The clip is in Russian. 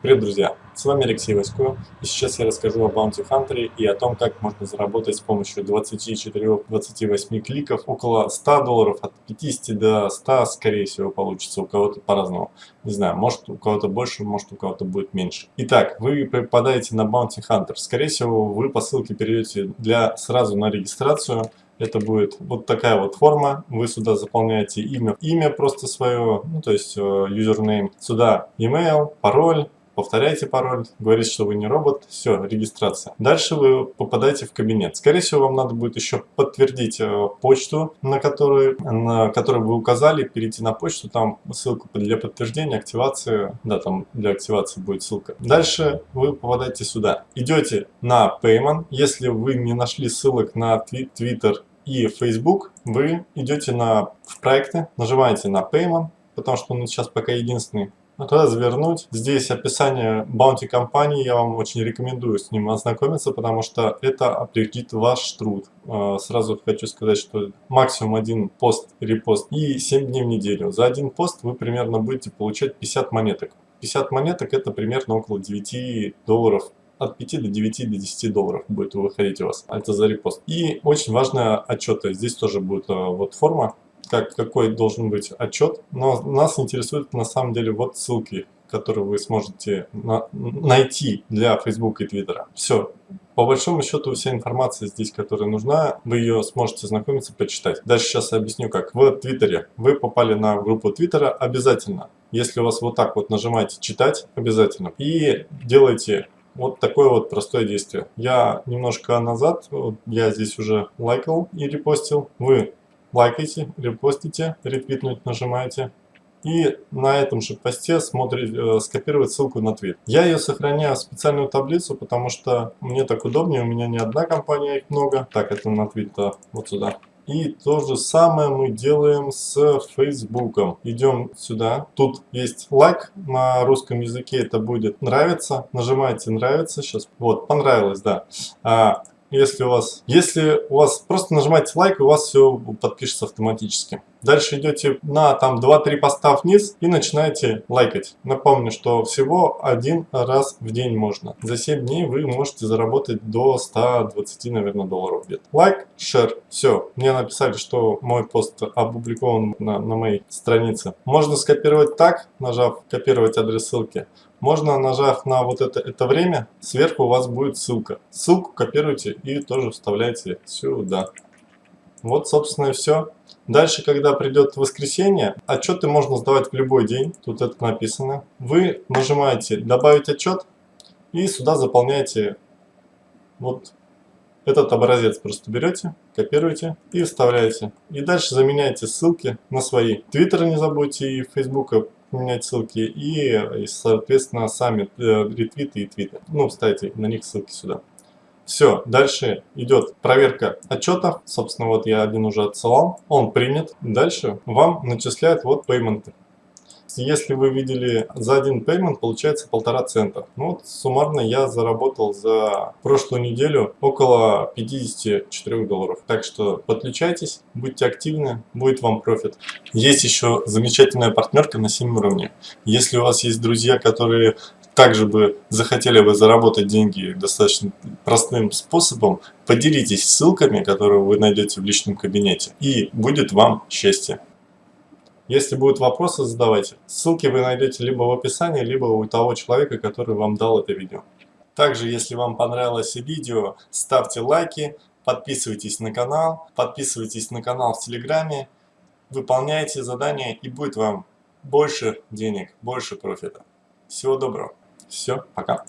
Привет, друзья! С вами Алексей Васько, и сейчас я расскажу о Bounty Hunter и о том, как можно заработать с помощью 24-28 кликов около 100 долларов, от 50 до 100, скорее всего, получится у кого-то по-разному. Не знаю, может у кого-то больше, может у кого-то будет меньше. Итак, вы попадаете на Bounty Hunter. Скорее всего, вы по ссылке перейдете для, сразу на регистрацию, это будет вот такая вот форма. Вы сюда заполняете имя, имя просто свое, ну то есть юзернейм. Э, сюда email, пароль, повторяете пароль, говорите, что вы не робот, все, регистрация. Дальше вы попадаете в кабинет. Скорее всего, вам надо будет еще подтвердить э, почту, на которую, на которую вы указали, перейти на почту, там ссылку для подтверждения, активации, да, там для активации будет ссылка. Дальше вы попадаете сюда. Идете на Payment, если вы не нашли ссылок на Twitter и Facebook, вы идете на, в проекты, нажимаете на Payment, потому что он сейчас пока единственный развернуть. Здесь описание баунти компании, я вам очень рекомендую с ним ознакомиться, потому что это определит ваш труд. А, сразу хочу сказать, что максимум один пост, репост и 7 дней в неделю. За один пост вы примерно будете получать 50 монеток. 50 монеток это примерно около 9 долларов от 5 до 9 до 10 долларов будет выходить у вас. Это за репост. И очень важная отчеты. Здесь тоже будет а, вот форма как, какой должен быть отчет, но нас интересует на самом деле вот ссылки, которые вы сможете на, найти для Facebook и Twitter. Все. По большому счету вся информация здесь, которая нужна, вы ее сможете знакомиться, почитать. Дальше сейчас объясню как. В Твиттере вы попали на группу Твиттера обязательно. Если у вас вот так вот нажимаете читать, обязательно. И делаете вот такое вот простое действие. Я немножко назад, я здесь уже лайкал и репостил. Вы лайкайте, репостите, ретвитнуть нажимаете. И на этом же посте смотрите, э, скопировать ссылку на твит. Я ее сохраняю в специальную таблицу, потому что мне так удобнее, у меня не одна компания, их много. Так, это на твит вот сюда. И то же самое мы делаем с Фейсбуком. Идем сюда. Тут есть лайк на русском языке. Это будет нравится. Нажимаете нравится. Сейчас. Вот, понравилось, да. А, если у вас, если у вас просто нажимаете лайк, у вас все подпишется автоматически. Дальше идете на там 2-3 поста вниз и начинаете лайкать. Напомню, что всего один раз в день можно. За 7 дней вы можете заработать до 120, наверное, долларов где-то. Лайк, шер, все. Мне написали, что мой пост опубликован на, на моей странице. Можно скопировать так, нажав копировать адрес ссылки. Можно, нажав на вот это, это время, сверху у вас будет ссылка. Ссылку копируйте и тоже вставляйте сюда. Вот, собственно, и все. Дальше, когда придет воскресенье, отчеты можно сдавать в любой день. Тут это написано. Вы нажимаете «Добавить отчет» и сюда заполняете вот этот образец. Просто берете, копируете и вставляете. И дальше заменяете ссылки на свои. Твиттер не забудьте и Фейсбука поменять ссылки и, соответственно, сами э, ретвиты и твиты. Ну, ставите на них ссылки сюда. Все, дальше идет проверка отчетов. Собственно, вот я один уже отсылал. Он принят. Дальше вам начисляют вот пейменты. Если вы видели за один пеймент, получается полтора цента. Ну вот суммарно я заработал за прошлую неделю около 54 долларов. Так что подключайтесь, будьте активны, будет вам профит. Есть еще замечательная партнерка на 7 уровне. Если у вас есть друзья, которые также бы захотели бы заработать деньги достаточно простым способом, поделитесь ссылками, которые вы найдете в личном кабинете, и будет вам счастье. Если будут вопросы, задавайте. Ссылки вы найдете либо в описании, либо у того человека, который вам дал это видео. Также, если вам понравилось видео, ставьте лайки, подписывайтесь на канал, подписывайтесь на канал в Телеграме, выполняйте задания и будет вам больше денег, больше профита. Всего доброго. Все, пока.